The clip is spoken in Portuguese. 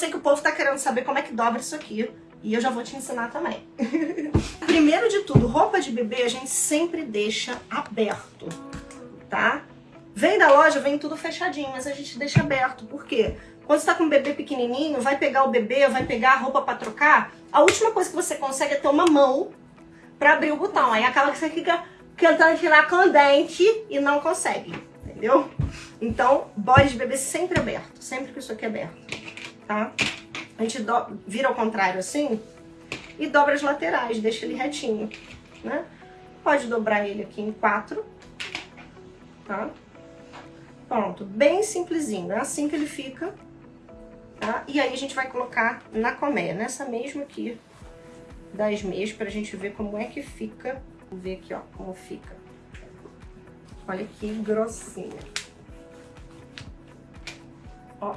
sei que o povo tá querendo saber como é que dobra isso aqui. E eu já vou te ensinar também. Primeiro de tudo, roupa de bebê a gente sempre deixa aberto, tá? Vem da loja, vem tudo fechadinho, mas a gente deixa aberto. Por quê? Quando você tá com um bebê pequenininho, vai pegar o bebê, vai pegar a roupa pra trocar, a última coisa que você consegue é ter uma mão pra abrir o botão. Aí acaba que você fica tentando tirar com o dente e não consegue, entendeu? Então, bode de bebê sempre aberto, sempre que isso aqui é aberto, tá? A gente do... vira ao contrário assim e dobra as laterais, deixa ele retinho, né? Pode dobrar ele aqui em quatro, tá? Pronto, bem simplesinho, é assim que ele fica, tá? E aí a gente vai colocar na colmeia, nessa mesma aqui das meias, pra gente ver como é que fica. Vamos ver aqui, ó, como fica. Olha que grossinha. Ó,